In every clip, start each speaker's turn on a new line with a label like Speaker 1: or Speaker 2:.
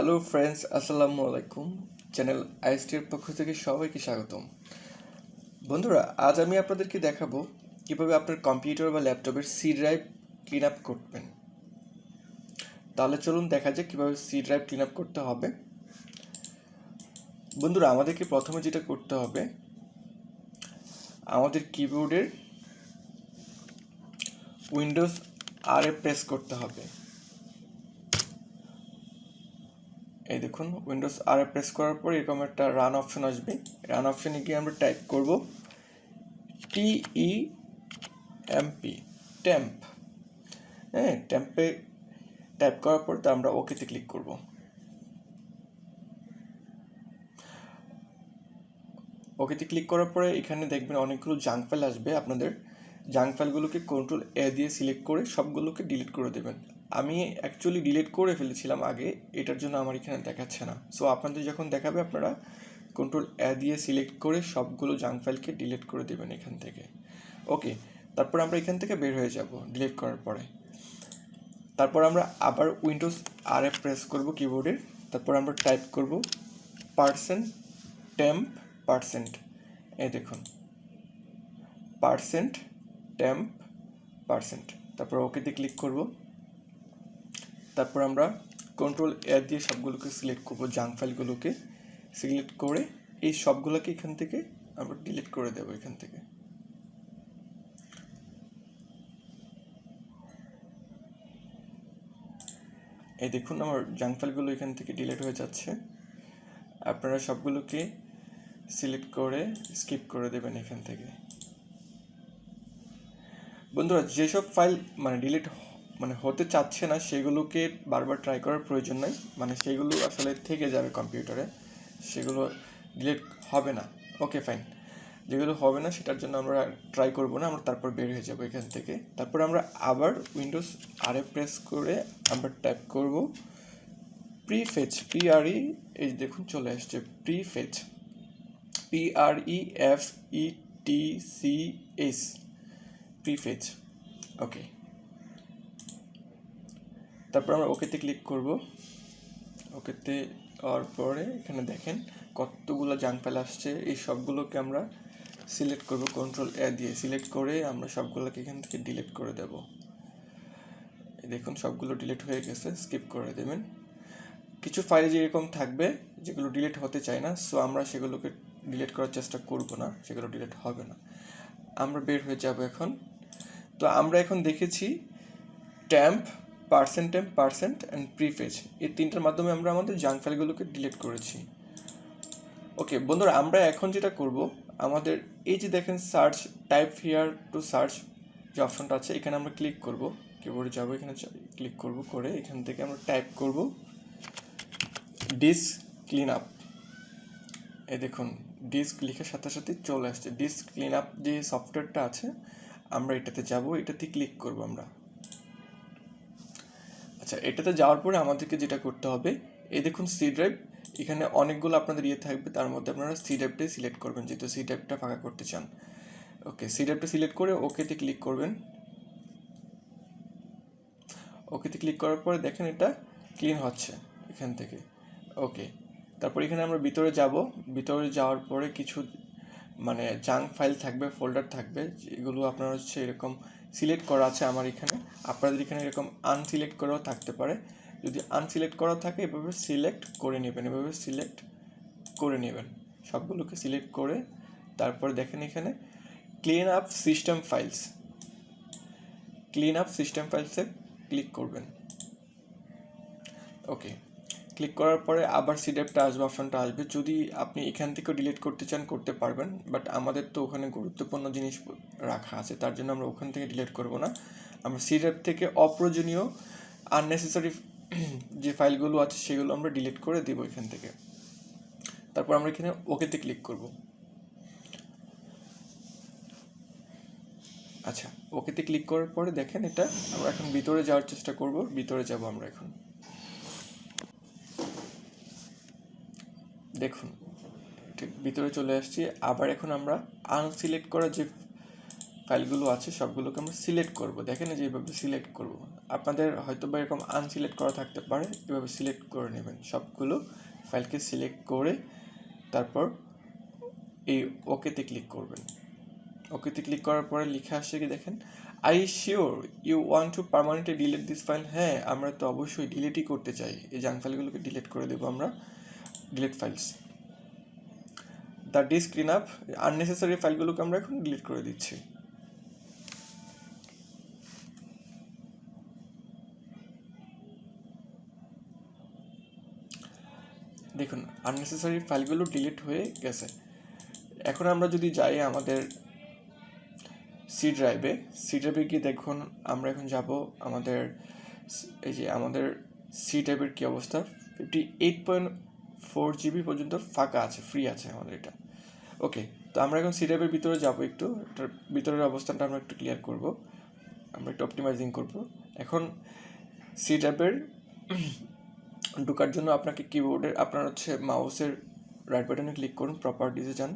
Speaker 1: Hello friends আসসালামু আলাইকুম channel আইএসটির পক্ষ থেকে সবাইকে স্বাগতম। বন্ধুরা, আজ আমি আপনাদেরকে দেখাবো কীভাবে আপনার কম্পিউটার বা ল্যাপটপের সি ড্রাইভ ক্লিন আপ করবেন। তাহলে চলুন দেখা যাক কীভাবে সি ড্রাইভ ক্লিন আপ করতে হবে। বন্ধুরা, আমাদেরকে প্রথমে যেটা করতে হবে, আমাদের কিবোর্ডের উইন্ডোজ আর এ প্রেস করতে হবে। এই দেখুন উইন্ডোজ আর প্রেস করার পর এরকম একটা রান অপশন আসবে। রান অপশনে গিয়ে আমরা টাইপ করব টিই এমপি ট্যাম্প হ্যাঁ ট্যাম্পে টাইপ করার পর তা আমরা ওকেতে ক্লিক করব। ওকেতে ক্লিক করার পরে এখানে দেখবেন অনেকগুলো জাঙ্ক ফাইল আসবে আপনাদের। জাঙ্ক ফাইলগুলোকে কন্ট্রোল এ দিয়ে সিলেক্ট করে সবগুলোকে ডিলিট করে দেবেন। আমি অ্যাকচুয়ালি ডিলিট করে ফেলেছিলাম আগে, এটার জন্য আমার এখানে দেখাচ্ছে না। সো আপনাদের যখন দেখাবে, আপনারা কন্ট্রোল এ দিয়ে সিলেক্ট করে সবগুলো জাঙ্ক ফাইলকে ডিলিট করে দেবেন এখান থেকে। ওকে তারপর আমরা এখান থেকে বের হয়ে যাব ডিলিট করার পরে। তারপর আমরা আবার উইন্ডোজ আর এ প্রেস করব কিবোর্ডের তারপর আমরা টাইপ করব পার্সেন্ট টেম্প পার্সেন্ট এ দেখুন। পার্সেন্ট টেম্প পার্সেন্ট তারপর ওকেতে ক্লিক করব। তারপর আমরা কন্ট্রোল এ দিয়ে সবগুলোকে সিলেক্ট করব জাঙ্ক ফাইলগুলোকে সিলেক্ট করে এই সবগুলোকে এখান থেকে আমরা ডিলিট করে দেবো এখান থেকে। এই দেখুন আমার জাঙ্ক ফাইলগুলো এখান থেকে ডিলিট হয়ে যাচ্ছে। আপনারা সবগুলোকে সিলেক্ট করে স্কিপ করে দেবেন এখান থেকে। বন্ধুরা, যেসব ফাইল মানে ডিলিট মানে হতে চাচ্ছে না, সেগুলোকে বারবার ট্রাই করার প্রয়োজন নাই। মানে সেগুলো আসলে থেকে যাবে কম্পিউটারে সেগুলো ডিলিট হবে না। ওকে ফাইন যেগুলো হবে না, সেটার জন্য আমরা ট্রাই করব না, আমরা তারপর বের হয়ে যাব এখান থেকে। তারপর আমরা আবার উইন্ডোজ আরে প্রেস করে আমরা টাইপ করব। প্রিফেচ পিআরই এই দেখুন চলে আসছে prefetch P R E F E T C S pre prefetch okay তারপর আমরা ওকেতে ক্লিক করব। ওকেতে হওয়ার পরে এখানে দেখেন কতগুলো জাঙ্ক ফাইল আসছে। এই সবগুলোকে আমরা সিলেক্ট করব কন্ট্রোল এ দিয়ে সিলেক্ট করে আমরা সবগুলোকে এখান থেকে ডিলিট করে দেব। দেখুন, সবগুলো ডিলিট হয়ে গেছে স্কিপ করে দেবেন। কিছু ফাইল যেরকম থাকবে, যেগুলো ডিলিট হতে চায় না সো আমরা সেগুলোকে ডিলিট করার চেষ্টা করব না, সেগুলো ডিলিট হবে না। আমরা বের হয়ে যাব এখন। তো আমরা এখন দেখেছি temp percent temp percent and prefetch এই তিনটার মাধ্যমে আমরা আমাদের জাঙ্ক ফাইলগুলোকে ডিলিট করেছি। ওকে বন্ধুরা, আমরা এখন যেটা করব, আমাদের এই যে দেখেন search type here to search যে অপশনটা আছে, এখানে আমরা ক্লিক করব। কিবোর্ডে যাব, এখানে ক্লিক করব করে এখান থেকে আমরা টাইপ করব ডিস্ক ক্লিন আপ এই দেখুন ডিস্ক লিখার সাথে সাথে চলে আসছে। ডিস্ক ক্লিন আপ যে সফটওয়্যারটা আছে, আমরা এটাতে যাব, এটাতে ক্লিক করব আমরা। আচ্ছা এটাতে যাওয়ার পরে আমাদেরকে যেটা করতে হবে, এই দেখুন সি ড্রাইভ এখানে অনেকগুলো আপনাদের ইয়ে থাকবে, তার মধ্যে আপনারা সি ড্রাইভটাই সিলেক্ট করবেন, যেহেতু সি ড্রাইভটা ফাঁকা করতে চান। ওকে সি ড্রাইভটা সিলেক্ট করে ওকেতে ক্লিক করবেন। ওকেতে ক্লিক করার পরে দেখেন এটা ক্লিন হচ্ছে এখান থেকে। ওকে তারপর এখানে আমরা ভিতরে যাব, ভিতরে যাওয়ার পরে কিছু মানে জাঙ্ক ফাইল থাকবে ফোল্ডার থাকবে, যেগুলো আপনার হচ্ছে এরকম সিলেক্ট করা আছে আমার এখানে। আপনাদের এখানে এরকম আনসিলেক্ট করাও থাকতে পারে। যদি আনসিলেক্ট করা থাকে, এভাবে সিলেক্ট করে নেবেন, এভাবে সিলেক্ট করে নেবেন। সবগুলোকে সিলেক্ট করে তারপর দেখেন এখানে clean up system files clean up system ফাইলসে click করবেন। ওকে ক্লিক করার পরে আবার সিডেপটা আসবে অপশনটা আসবে। যদি আপনি এখান থেকেও ডিলিট করতে চান, করতে পারবেন। বাট আমাদের তো ওখানে গুরুত্বপূর্ণ জিনিস রাখা আছে। তার জন্য আমরা ওখান থেকে ডিলিট করব না। আমরা সিডেপ থেকে অপ্রয়োজনীয় আননেসেসারি যে ফাইলগুলো আছে, সেগুলো আমরা ডিলিট করে দিব এখান থেকে। তারপর আমরা এখানে ওকেতে ক্লিক করব। আচ্ছা ওকেতে ক্লিক করার পরে দেখেন এটা, আমরা এখন ভিতরে যাওয়ার চেষ্টা করব। ভিতরে যাব আমরা এখন। দেখুন, ঠিক ভিতরে চলে আসছি। আবার এখন আমরা আনসিলেক্ট করা যে ফাইলগুলো আছে, সবগুলোকে আমরা সিলেক্ট করব। দেখেন যে এইভাবে সিলেক্ট করব। আপনাদের হয়তো বা এরকম আনসিলেক্ট করা থাকতে পারে, এভাবে সিলেক্ট করে নেবেন। সবগুলো ফাইলকে সিলেক্ট করে তারপর এই ওকেতে ক্লিক করবেন। ওকেতে ক্লিক করার পরে লিখে আসছে কি দেখেন I sure you want to permanently delete this file হ্যাঁ আমরা তো অবশ্যই ডিলিটই করতে চাই। এই জাঙ্ক ফাইলগুলোকে ডিলিট করে দেবো আমরা। Delete files the disk clean up unnecessary ফাইলগুলোকে আমরা এখন ডিলিট করে দিচ্ছি। দেখুন আননেসেসারি ফাইলগুলো ডিলিট হয়ে গেছে। এখন আমরা যদি যাই আমাদের সি ড্রাইভে সি ড্রাইভে গিয়ে দেখুন, আমরা এখন যাব আমাদের, এই যে আমাদের সি ড্রাইভের কী অবস্থা? Fifty eight point four GB পর্যন্ত ফাঁকা আছে ফ্রি আছে আমাদের এটা। ওকে তো আমরা এখন সি ড্রাইভের ভিতরে যাব একটু। এটার ভিতরের অবস্থানটা আমরা একটু ক্লিয়ার করব। আমরা একটু অপটিমাইজিং করব। এখন সি ড্রাইভের ঢোকার জন্য আপনাকে কিবোর্ডের আপনার হচ্ছে মাউসের রাইট বাটনে ক্লিক করুন প্রপার্টিসে যান।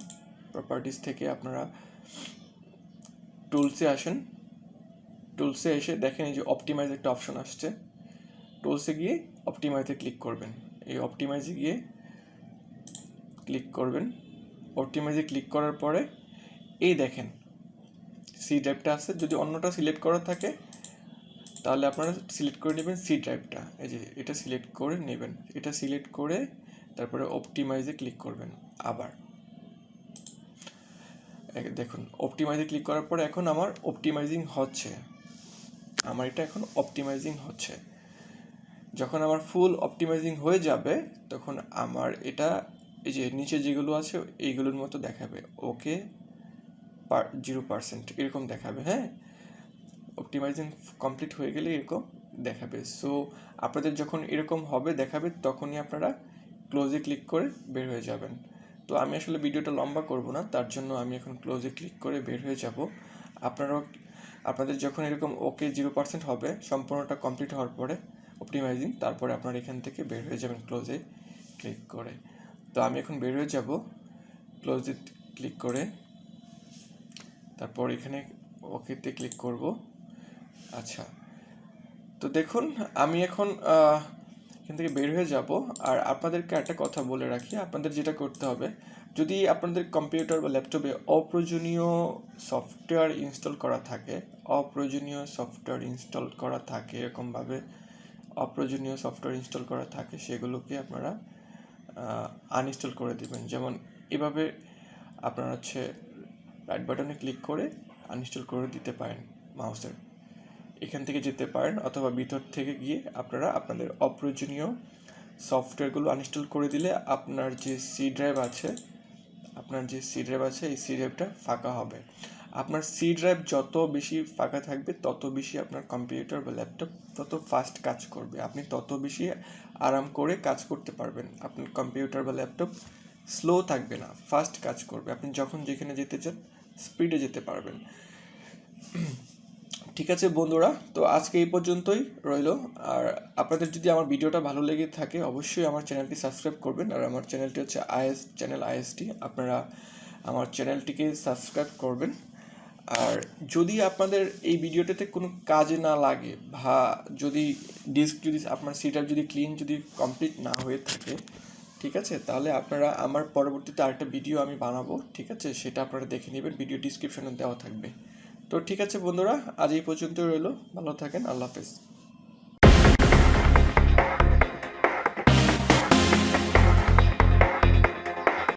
Speaker 1: প্রপার্টিস থেকে আপনারা টুলসে আসেন। টুলসে এসে দেখেন এই যে অপটিমাইজ একটা অপশন আসছে। টুলসে গিয়ে অপটিমাইজে ক্লিক করবেন। এই অপটিমাইজে গিয়ে ক্লিক করবেন অপটিমাইজে ক্লিক করার পরে, এই দেখেন সি ড্রাইভটা আছে, যদি অন্যটা সিলেক্ট করা থাকে, তাহলে আপনারা সিলেক্ট করে নেবেন সি ড্রাইভটা এই যে এটা সিলেক্ট করে নেবেন, এটা সিলেক্ট করে তারপরে অপটিমাইজে ক্লিক করবেন আবার। দেখুন অপটিমাইজে ক্লিক করার পরে এখন আমার অপটিমাইজিং হচ্ছে। আমার এটা এখন অপটিমাইজিং হচ্ছে। যখন আমার ফুল অপটিমাইজিং হয়ে যাবে, তখন আমার এটা এই যে নিচে যেগুলো আছে, এইগুলোর মতো দেখাবে। ওকে জিরো পার্সেন্ট এরকম দেখাবে হ্যাঁ? অপটিমাইজিং কমপ্লিট হয়ে গেলে এরকম দেখাবে। সো আপনাদের যখন এরকম হবে, দেখাবে, তখনই আপনারা ক্লোজে ক্লিক করে বের হয়ে যাবেন। তো আমি আসলে ভিডিওটা লম্বা করব না, তার জন্য আমি এখন ক্লোজে ক্লিক করে বের হয়ে যাব। আপনারাও, আপনাদের যখন এরকম ওকে জিরো পার্সেন্ট হবে, সম্পূর্ণটা কমপ্লিট হওয়ার পরে অপটিমাইজিং তারপরে আপনারা এখান থেকে বের হয়ে যাবেন ক্লোজে ক্লিক করে। তো আমি এখন বের হয়ে যাব ক্লোজে ক্লিক করে। তারপর এখানে ওকেতে ক্লিক করব। আচ্ছা। তো দেখুন, আমি এখন এখান থেকে বের হয়ে যাব। আর আপনাদেরকে একটা কথা বলে রাখি, আপনাদের যেটা করতে হবে, যদি আপনাদের কম্পিউটার বা ল্যাপটপে অপ্রয়োজনীয় সফটওয়্যার ইনস্টল করা থাকে, অপ্রয়োজনীয় সফটওয়্যার ইনস্টল করা থাকে, এরকমভাবে অপ্রয়োজনীয় সফটওয়্যার ইনস্টল করা থাকে, সেগুলোকে আপনারা আনইনস্টল করে দিবেন। যেমন এভাবে আপনারা হচ্ছে রাইট বাটনে ক্লিক করে আনইনস্টল করে দিতে পারেন মাউসের এখান থেকে যেতে পারেন অথবা ভিতর থেকে গিয়ে আপনারা আপনাদের অপ্রয়োজনীয় সফটওয়্যারগুলো আনইনস্টল করে দিলে আপনার যে সি ড্রাইভ আছে, আপনার যে সি ড্রাইভ আছে, এই সি ড্রাইভটা ফাঁকা হবে। আপনার সি ড্রাইভ যত বেশি ফাঁকা থাকবে, তত বেশি আপনার কম্পিউটার বা ল্যাপটপ তত ফাস্ট কাজ করবে। আপনি তত বেশি আরাম করে কাজ করতে পারবেন। আপনার কম্পিউটার বা ল্যাপটপ স্লো থাকবে না ফাস্ট কাজ করবে। আপনি যখন যেখানে যেতে চান স্পিডে যেতে পারবেন। ঠিক আছে বন্ধুরা, তো আজকে এই পর্যন্তই রইল। আর আপনাদের যদি আমার ভিডিওটা ভালো লেগে থাকে, অবশ্যই আমার চ্যানেলটি সাবস্ক্রাইব করবেন। আর আমার চ্যানেলটি হচ্ছে আইএস চ্যানেল আইএসটি আপনারা আমার চ্যানেলটিকে সাবস্ক্রাইব করবেন। আর যদি আপনাদের এই ভিডিওটাতে কোনো কাজে না লাগে বা যদি ডিস্ক যদি আপনার সিটার যদি ক্লিন যদি কমপ্লিট না হয়ে থাকে, ঠিক আছে? তাহলে আপনারা আমার পরবর্তীতে আরেকটা ভিডিও আমি বানাবো, ঠিক আছে? সেটা আপনারা দেখে নেবেন ভিডিও ডিসক্রিপশনে দেওয়া থাকবে। তো ঠিক আছে বন্ধুরা, আজ এই পর্যন্ত রইল। ভালো থাকেন, আল্লাহ হাফেজ।